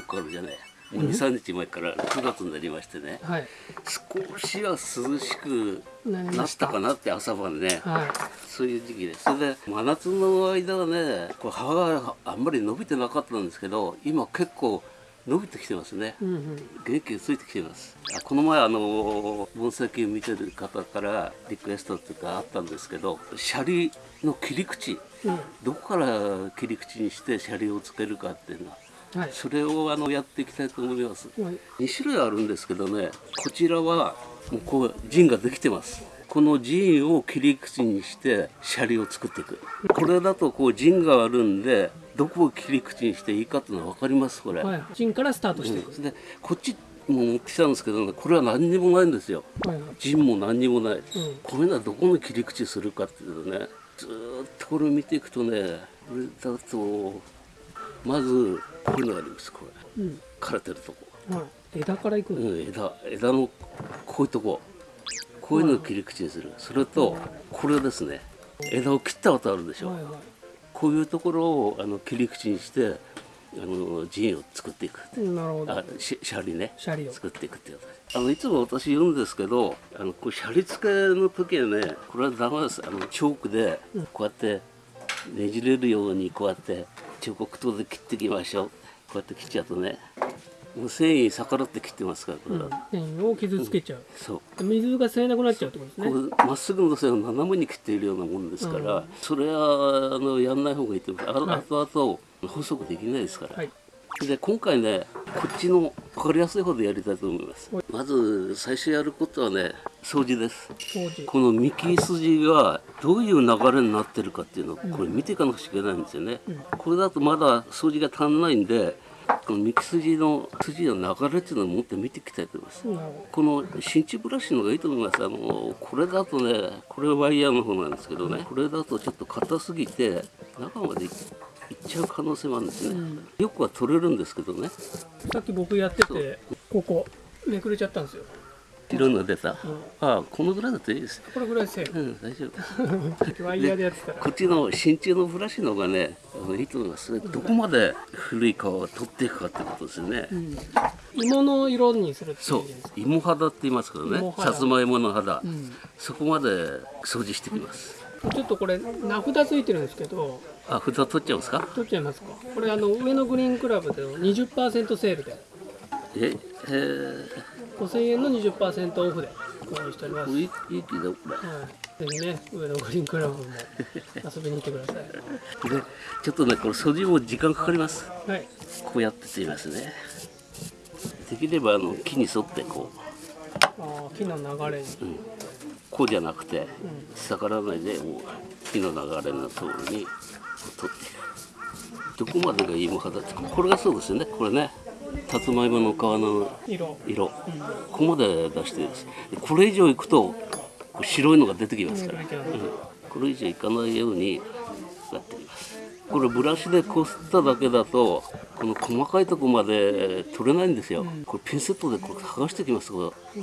評価あるじゃない。もう23日前から9月になりましてね、はい。少しは涼しくなったたかなって朝晩ね、はい。そういう時期でそれで真夏の間はねこう葉があんまり伸びてなかったんですけど今結構伸びてきてますね、うんうん。元気がついてきています。あこの前あの盆栽を見てる方からリクエストっていうかあったんですけどシャリの切り口。うん。どこから切り口にしてシャリをつけるかっていうのははい。それをあのやっていきたいと思います。はい。2種類あるんですけどねこちらはもうこう陣ができてます。この陣を切り口にしてシャリを作っていく。これだとこう陣があるんでどこを切り口にしていいかっていうのは分かりますこれ、はい。陣からスタートしてうん。でこっちも持ってきたんですけどねこれは何にもないんですよ。はいはい。陣も何にもない、うん。これならどこの切り口するかっていうとねずーっとこれを見ていくとねこれだとまずこういうのがあります。これうん。枯れてるとこ。はい。枝からいくうんん、枝枝のこういうとこ。こういうのを切り口にする。それとこれですね。枝を切ったことあるでしょ、はいはい。こういうところをあの切り口にしてあの陣を作っていく。うんなるほど。あシシャリね。シャリを。作っていくっていうことあのいつも私言うんですけどあのこうシャリ付けの時はねこれはダメです。あのチョークでこうやってねじれるようにこうやって彫刻刀で切っていきましょう。こうやって切っちゃうとねもう繊維に逆らって切ってますからこれは、繊維を傷つけちゃう。そう。水が吸えなくなっちゃうってことですこねうまっすぐの線を斜めに切っているようなもんですから、それはあのやんない方がいいと思いますあはい。後々細くできないですから、はいで今回ねこっちの分かりやすい方でやりたいと思います。はいまず最初やることはね掃除です。この幹筋がどういう流れになってるかっていうのをこれ見ていかなくちゃいけないんですよね、これだとまだ掃除が足んないんでこの幹筋の筋の流れっていうのをもっと見ていきたいと思います。なるほこの新地ブラシの方がいいと思います。あのこれだとねこれワイヤーの方なんですけどね。これだとちょっと硬すぎて中までいいっちゃう可能性もあるんですね、よくは取れるんですけどね。どさっき僕やっててここめくれちゃったんですよ。いろんな出た、ん。ああこのぐらいだといいですこれぐらいセーうん大丈夫。フ ワイヤーでやってたら。こっちの真鍮のブラシの方がねいいと思いますどこまで古い皮を取っていくかってことですよね、芋の色にするそう。芋肌って言いますけどね。さつまいもの肌、ん。そこまで掃除してきます、ちょっとこれ名札ついてるんですけどあ札取っちゃうんですか？取っちゃいますか。これあの上野グリーンクラブでの20%セールで。ええー、5000円の20%オフで。購入しております、いいいいはい、ぜひね上野グリーンクラブも遊びに来てください。れでちょっとねこれ掃除も時間かかります。はい。こうやってってみますね。できればあの木に沿ってこう。あー木の流れに、こうじゃなくて逆らわないでもう木の流れの通りに取っていくどこまでが芋肌ってこれがそうですよね。これね。さつまいもの皮の色。色、ここまで出してです。でこれ以上いくと白いのが出てきますから、うん。これ以上いかないようにやっています。これブラシでこすっただけだとこの細かいとこまで取れないんですよ、これピンセットでこれ剥がしてきます。これ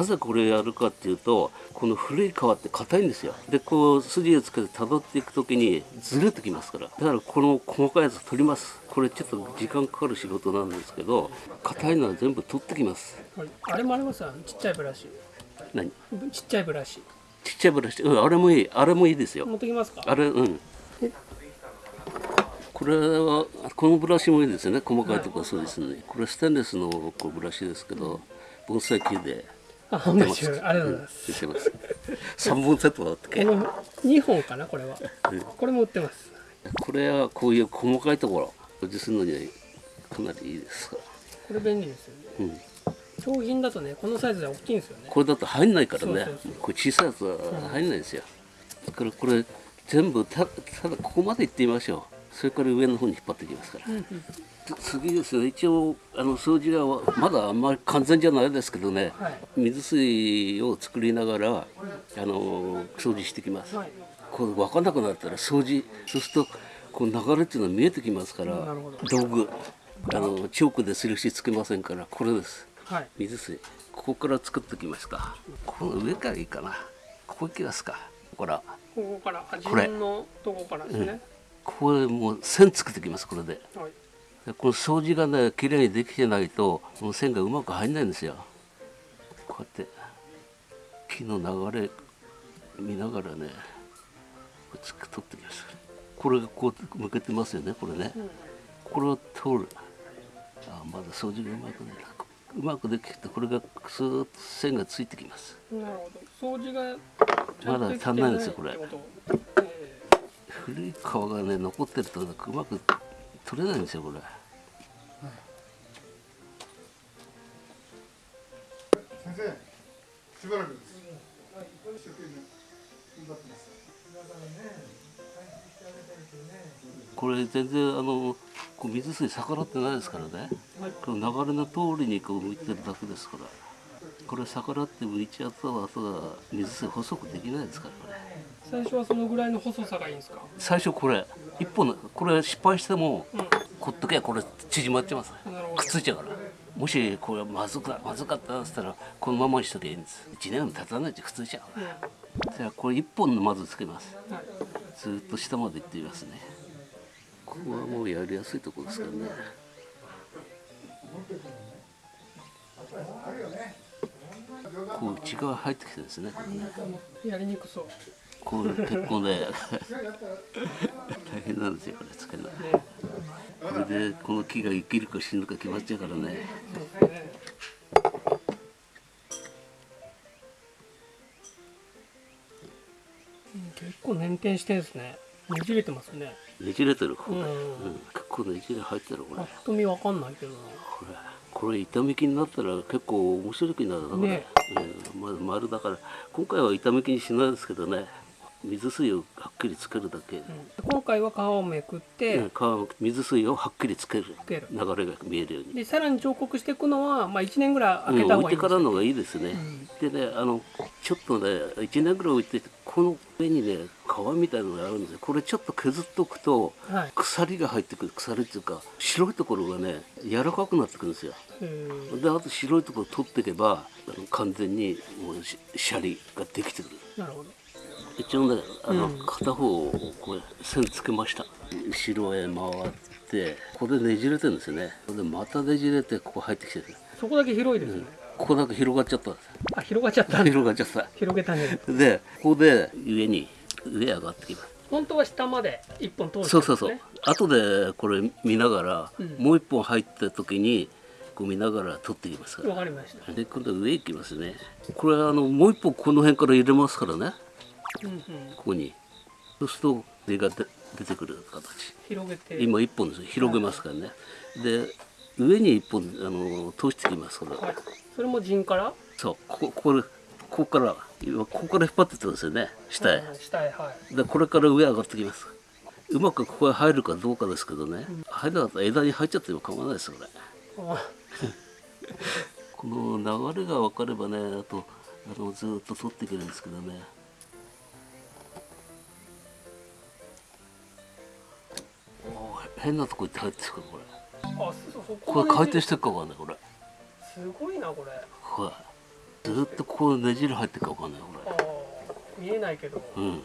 なぜこれやるかっていうとこの古い皮って硬いんですよ。でこう筋をつけて辿っていく時にずれてきますから。だからこの細かいやつ取ります。これちょっと時間かかる仕事なんですけど硬いのは全部取ってきます。はい、あれもありますよ。ちっちゃいブラシ。何？ちっちゃいブラシ。ちっちゃいブラシ？うんあれもいい。あれもいいですよ。持ってきますか？あれうん。これはこのブラシもいいですよね。細かいところそうですねこれステンレスのこうブラシですけど盆栽球であ販売中ありがとうございます、売ってます。3本セットだったっけ？この2本かな？これは。これも売ってます。これはこういう細かいところ掃除するのにはかなりいいです。これ便利ですよね。うん、商品だとねこのサイズで大きいんですよね。これだと入んないからね。これ小さいやつは入んないですよ、だからこれ全部たただここまで行ってみましょう。それから上の方に引っ張ってきますから、つ次ですね。一応あの掃除がまだあんまり完全じゃないですけどね、はい。水水を作りながらあの掃除してきます、はい。これ分かんなくなったら掃除そうするとこう流れっていうのは見えてきますから道具あのチョークで印つけませんからこれです。はい。水水ここから作ってきましたこの上からいいかな。ここ行きますか。ここから。ここからあ自分のとこからですね、ここでもう線作ってきますこれで。はい。でこの掃除がね綺麗にできてないとこの線がうまく入んないんですよ。こうやって木の流れ見ながらねつく取ってきます。これがこう向けてますよねこれね、これを通る。あまだ掃除がうまくねうまくできてこれがスーッと線がついてきます。なるほど。掃除がまだ足んないんですよこれ。古い皮がね残ってるとうまく取れないんですよこれ。先生しばらくです。一生懸命頑張ってます。これ全然あのこう水水逆らってないですからね、この流れの通りにこう向いてるだけですからこれ逆らって向いちゃったら後が水水細くできないですからこれー最初はそのぐらいの細さがいいんですか？最初これ。一本のこれ失敗してもうん。こっとけばこれ縮まっちゃいます。くっついちゃうから。もしこれまずかまずかったっつったらこのままにしときゃいいんです。1年も経たないうちにくっついちゃううん。からじゃあこれ一本のまずつけます。はい。ずーっと下まで行ってみますね。ここはもうやりやすいところですからねこう内側入ってきてですね。やりにくそう。こう結構ね大変なんですよこれつけるの。ね。これでこの木が生きるか死ぬか決まっちゃうからね。結構捻転してんですね。ねじれてますね。ねじれてるこれ、ううん。ん結構ねじれ入ってるこれぱっと見わかんないけどな。これこれ痛み木になったら結構面白い木になるなこれ、ね。うんまず丸だから。今回は痛み木にしないですけどね水水をはっきりつけるだけ、うん。今回は皮をめくって、うん川水水をはっきりつける。流れが見えるように、でさらに彫刻していくのは、まあ、1年ぐらいうん空けた方がいいんです置いてからの方がいいですね、でねあのちょっとね1年ぐらい置いてこの上にね皮みたいなのがあるんですよ。これちょっと削っとくとはい。鎖が入ってくる。鎖っていうか白いところがね柔らかくなってくるんですよ。であと白いところ取っていけばあの完全にもうシシャリができてくる。なるほど一応ねあの、うん片方をこれ線つけました。後ろへ回ってここでねじれてるんですよね。でまたねじれてここ入ってきてる。そこだけ広いですね、ここだけ広がっちゃったあ広がっちゃった。広がっちゃった。広げたねでここで上に上上がってきます。本当は下まで一本通してそうそうそう。後でこれ見ながら、うん。もう一本入った時にこう見ながら取っていきますから。わかりました。で今度は上行きますね。これあのもう一本この辺から入れますからね。うんうんここに。そうすると根がで出てくる形。広げて。今一本です広げますからね。で上に一本あの通してきますから、はい。それも陣から？そう。こここれここから今ここから引っ張ってってますよね。下へ、うん下へはい。でこれから上上がってきます。うまくここへ入るかどうかですけどね、入らなかったら枝に入っちゃっても構わないですよこれ。あ。この流れが分かればねあとあのずーっと取っていけるんですけどね変なとこ行って入ってくるこれ。あそそここれ回転ししてるか分かんないこれ。すごいなこれ。これずーっとこうねじれ入ってるか分かんないこあー見えないけど。れうん。だ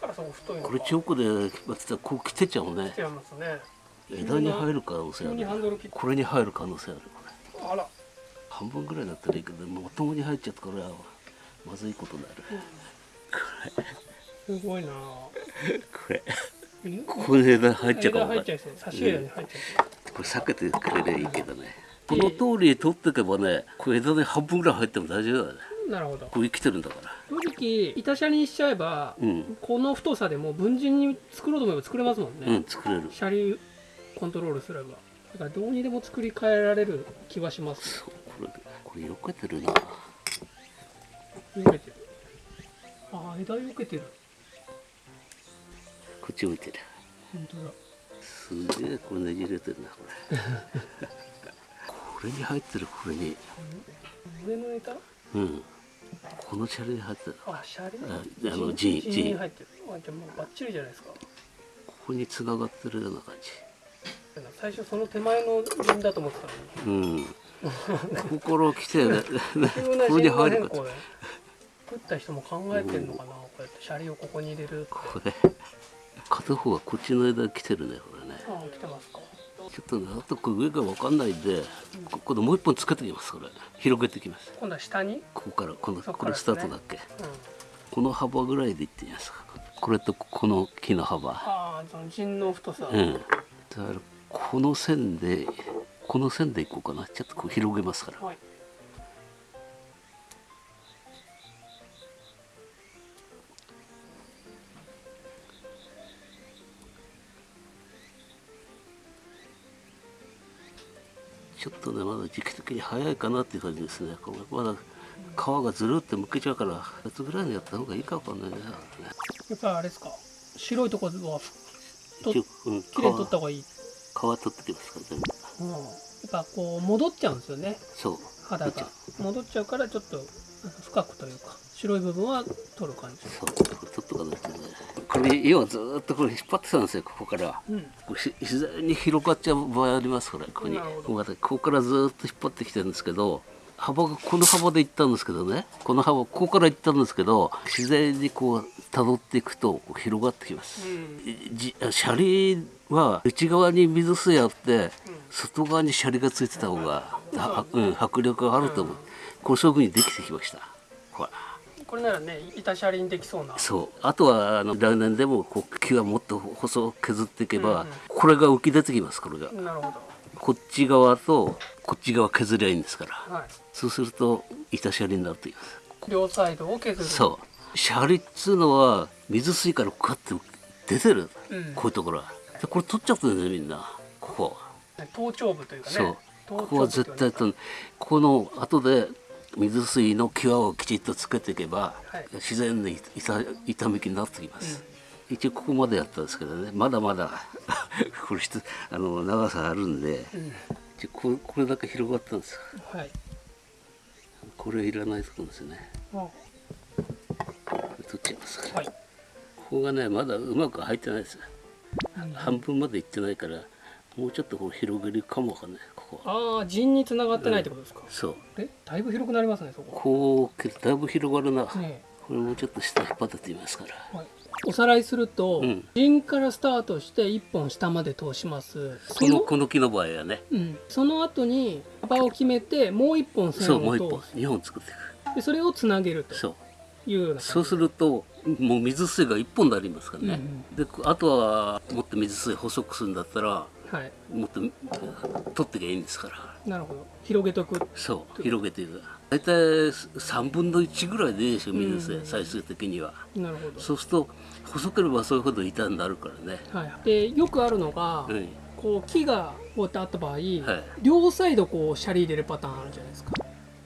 からそこ太いこれチョークで引ってたらこう来てっちゃうね。違いますね。枝に入る可能性あるこれに入る可能性ある。これあら。半分ぐらいだったらいいけどまともに入っちゃったからまずいことになる。すごいな。これ。えここで枝入っちゃうかも入っちゃい。そう差し枝に入っちゃこれ避けてくれればいいけどね。この通り取っていけばねこれ枝で半分ぐらい入っても大丈夫だねうなるほど。こう生きてるんだから。正直板シャリにしちゃえば、うん。この太さでも分陣に作ろうと思えば作れますもんね、うん作れる。シャリコントロールすれば。だからどうにでも作り変えられる気はします。そうこれこれよけてるな避けてる。あー枝避けてるこっち向いてる本当だ。すげえこれねじれてるなこれ。これに入ってるこれに。上の枝うん。このシャリに入ってるあシャリああの陣陣陣に入ってる。あじゃあもうバッチリじゃないですか。ここに繋がってるような感じ。最初その手前の陣だと思ってたのに。うん。ここから来てねこれに陣入る。か作った人も考えてんのかな、こうやってシャリをここに入れるこれ片方はこっちの枝来てるねこれね。来てますか。ちょっとねあとこれ上が分かんないんでここでもう一本つけてきますこれ。広げてきます。今度は下に、ここからこのこれスタートだっけ？うん、この幅ぐらいでいってみますか。これとこの木の幅。ああ陣の太さ、うん。だからこの線でこの線でいこうかな。ちょっとこう広げますから。はいちょっとねまだ時期的に早いかなっていう感じですね。これまだ皮がずるってむけちゃうから夏ぐらいにやった方がいいかわかんないね。やっぱあれですか？白いところはとうん、皮きれいに取った方がいい、皮取ってきますから全部。うん、やっぱこう戻っちゃうんですよね。そう。肌が。戻っちゃうからちょっと深くというか白い部分は取る感じ。そう。取っとかないとねこれ要はずーっとこれ引っ張ってたんですよここから。うん。これし自然に広がっちゃう場合ありますこれ。ここに。こここからずーっと引っ張ってきてるんですけど幅がこの幅でいったんですけどね。この幅ここからいったんですけど自然にこう辿っていくと広がってきます、じシャリは内側に水水あって、外側にシャリがついてた方が、はうん、迫力があると思う、これそういう風にできてきました。ほらこれならね板車輪できそうな。そう。あとはあの来年でもこう木はもっと細く削っていけば、うんうん。これが浮き出てきますこれが。なるほこっち側とこっち側削りゃいいんですから。どはい。そうすると板シャリになると言います。両サイドを削る。そう。シャリっつうのは水水からこうやって出てる、うん。こういうところは。でこれ取っちゃってるんだよみんな。ここ頭頂部というかね。そう。頭ここは絶対とこの後で水水の際をきちっとつけていけば、はい。自然に板板めきになってきます、一応ここまでやったんですけどねまだまだ これあの長さあるんで、一応これこれだけ広がったんですよ。はい。これいらないところですね。あ取っちゃいますから、はいここがねまだうまく入ってないですよ半分までいってないからもうちょっとこう広げるかもわかんないこああ陣に繋がってないってことですか、そう。えだいぶ広くなりますねそこ。こうだいぶ広がるな、ねこれもうちょっと下引っ張っててみますから。はい、おさらいすると、うん。陣からスタートして1本下まで通します。そこののこの木の場合はね。うん、その後に幅を決めてもう1本線そうもう一本。を通す2本作っていく。でそれをつなげるとそう。いうようなそうするともう水水が1本になりますからね、であとはもっと水水細くするんだったらはい。もっと取ってきゃいいんですから。なるほど。広げとくそう。広げていく。大体3分の1ぐらいでいいでしょ水水、最終的には。なるほど。そうすると細ければそういうほど板になるからね、はい、でよくあるのが、うん、こう木がこうやってあった場合、はい。両サイドこうシャリ入れるパターンあるじゃないですか。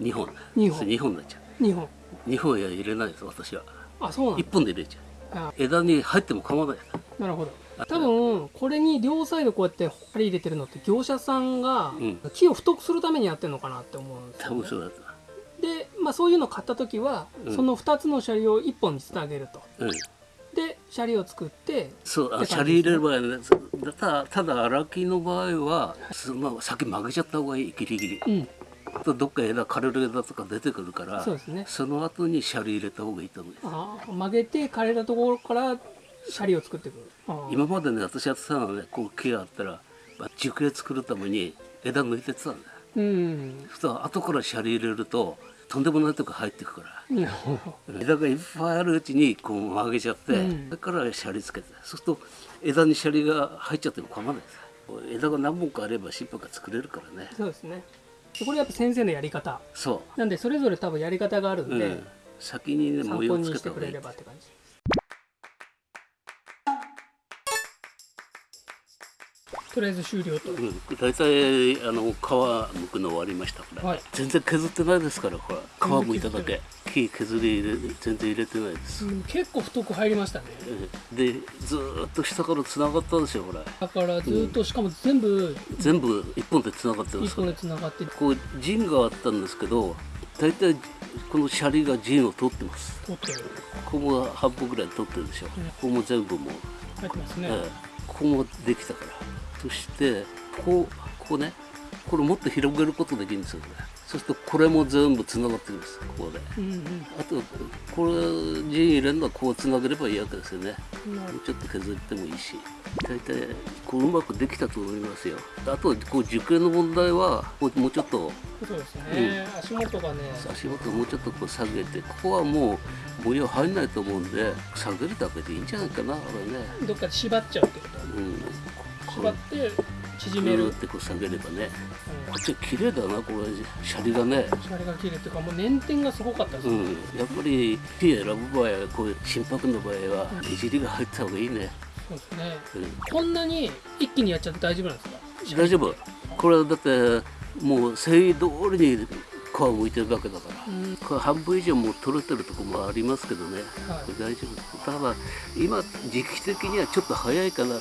2本。二本。そう2本になっちゃ2本。う2本は入れないです私は。あそうなん1本で入れちゃあ。う枝に入っても構わない。なるほど多分これに両サイドこうやって針入れてるのって業者さんがうん。木を太くするためにやってるのかなって思うんですよ、ね。多分そうだとで、まあ、そういうのを買った時は、うん。その2つのシャリを1本につなげると。うん。でシャリを作ってそうあってシャリ入れる場合はねただただ荒木の場合はその先曲げちゃった方がいいギリギリ。うん。とどっか枝枯れる枝とか出てくるからそうですね。その後にシャリ入れた方がいいと思う。あー曲げて枯れたところからシャリを作っていくあー今までね私やってたのはねこう木があったらまあ樹形作るために枝抜いてってたんだようん。そしたら後からシャリ入れるととんでもないとこ入ってくから。枝がいっぱいあるうちにこう曲げちゃって、うん。それからシャリつけて。そうすると枝にシャリが入っちゃっても構わないです。枝が何本かあれば新婦が作れるからね。そうですね。でこれやっぱ先生のやり方。そなんでそれぞれ多分やり方があるんう、で、うん、先にね参模様つ考にしたてけ方がいい。くれればって感じとりあえず終了と、うん、大体あの皮剥くの終わりましたから、はい。全然削ってないですからほら皮剥いただけ。木削り入れ全然入れてないです、うん結構太く入りましたね。うん。でずーっと下からつながったんですよほらだからずっとしかも全部全部一本でつながってますから一本でつながってる。こう陣があったんですけど大体このシャリが陣を取ってます。取ってる。ここも半分ぐらい取ってるでしょ、ここも全部もう、入ってますね、ええここもできたからそしてこうここねこれもっと広げることできるんですよこれ。そうするとこれも全部つながってくるんですここで。うんうん。あとこれ陣入れるのはこうつなげればいいわけですよね。もうちょっと削ってもいいし。大体こううまくできたと思いますよ。あとこう受験の問題はこうもうちょっとそうですね、足元がね。足元をもうちょっとこう下げてここはもう模様入んないと思うんで下げるだけでいいんじゃないかなこれね。どっかで縛っちゃうってこと？うん縛って縮める、ってこう下げればね。うん。こっちは綺麗だなこれ。シャリがね。シャリが綺麗っていうかもう捻転がすごかったです。ね、うん、やっぱり木選ぶ場合はこういう心拍の場合はねじりが入った方がいいね、そうですね。うん、こんなに一気にやっちゃって大丈夫なんですか？大丈夫。これはだってもう繊維通りに皮を剥いてるわけだから。うん。これ半分以上もう取れてるとこもありますけどね、はい。これ大丈夫。だから今時期的にはちょっと早いかな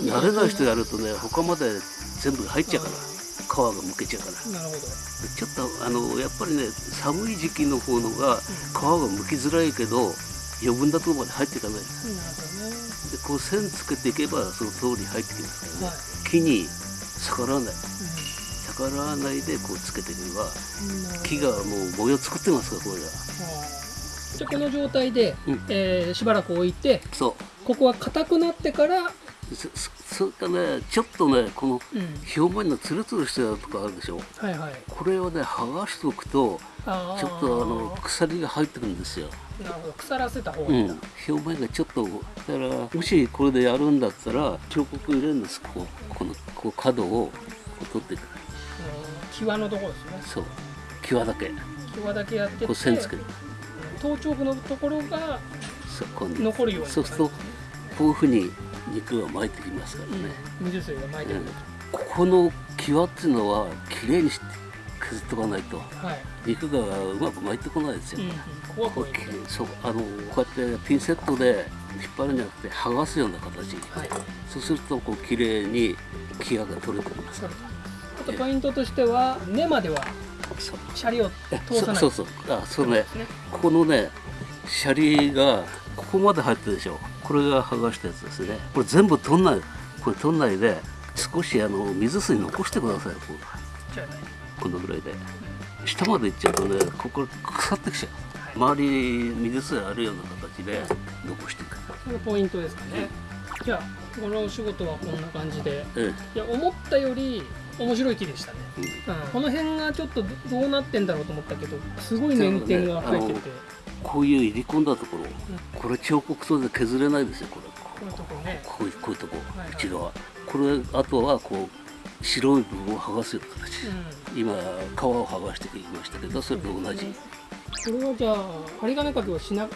慣れない人やるとね他まで全部入っちゃうから皮がむけちゃうから。なるほど。ちょっとあのやっぱりね寒い時期の方のが皮がむきづらいけど余分なところまで入っていかない。なるほどね。でこう線つけていけばその通り入ってきますからね、はい。木に逆らわない。う逆らわないでこうつけていけば木がもう模様作ってますからこれが。じゃあこの状態で、うん。えーしばらく置いてそここは硬くなってから、うそれからねちょっとねこのうん、表面のツルツルしたやつとかあるでしょ？はいはい。これをね剥がしておくとちょっとあの鎖が入ってくるんですよ。なるほど。腐らせた方がうんいいんだ、、表面がちょっとだからもしこれでやるんだったら彫刻入れるんです。こここのこう角をこう取っていくうん。際のところですね。そう。際だけ。際だけやってこう線つける。頭頂部のところが残るようにそうするとこういうふうに肉が巻いてきますからね、うん、水水が巻いてる、ここの際っていうのはきれいにして削っておかないと。はい、肉がうまく巻いてこないですよ、うんうん、ここそう。あのこうやってピンセットで引っ張るんじゃなくて剥がすような形はい。そうするとこう綺麗に際が取れてきますあとポイントとしては根まではシャリを通さない。そうそうそう。あそうね。ここのねシャリがここまで入ってるでしょこれが剥がしたやつですね。これ全部取んないこれ取んないで少しあの水水残してくださいこのぐらいで。下まで行っちゃうとねここ腐ってきちゃう。周り水水あるような形で残していく。それがポイントですかね。じゃあこのお仕事はこんな感じで。えいや思ったより面白い木でしたね、えうん。うん、この辺がちょっとどどうなってんだろうと思ったけどすごい捻転が入ってて、こういう入り込んだところこれ彫刻刀で削れないですよこれ。こういうとこね。こういうこういうとこはいはい。内側これあとはこう白い部分を剥がすような形、う今皮を剥がしてきましたけどそれと同じ。ん、これはじゃあ針金かけをしなく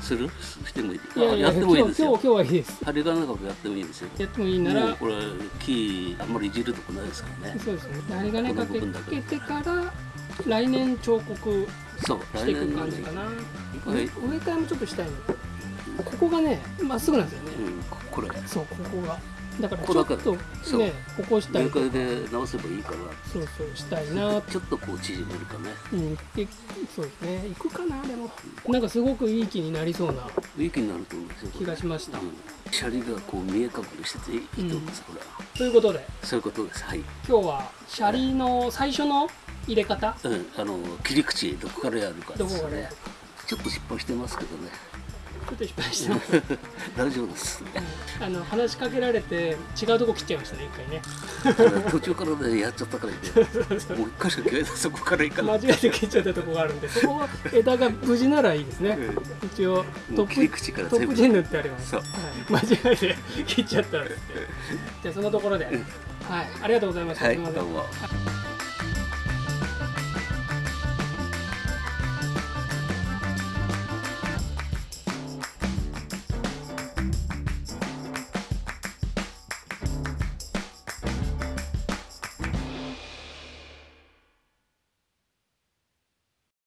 する？してもいい？いやいやってもいいですよ。今日今日はいいです。針金かけやってもいいですよ。やってもいいならこれ木あんまりいじるとこないですからね。そうですね。針金かけこの部分だけてから来年彫刻そう。していく感じかな、植え替えもちょっとしたいの。ここがねまっすぐなんですよね、うんここれそうここが。だからちょっとねここした上りとかからで直せばいいから。そうそうしたいな。ちょっとこう縮めるかね。うんでそうですね。行くかなでも。なんかすごくいい気になりそうな。いい気になると思う。んですよ気がしました、うん。シャリがこう見え隠れしてていいと思うん。です、これは。ということで。そういうことです。はい。今日はシャリの最初の入れ方？うん、あの切り口どこからやるかどですね。ちょっと失敗してますけどね。ちょっと失敗してます。大丈夫ですあの話しかけられて違うとこ切っちゃいましたね一回ね。途中からねやっちゃったからねもう一回しか切れないそこからいかない。間違えて切っちゃったとこがあるんでそこは枝が無事ならいいですね。一応トもう切りップ口から全部。トップチェ塗ってあります。そう。はい、間違えて切っちゃったんですって。じゃあそのところで、はい。ありがとうございました、はいどうも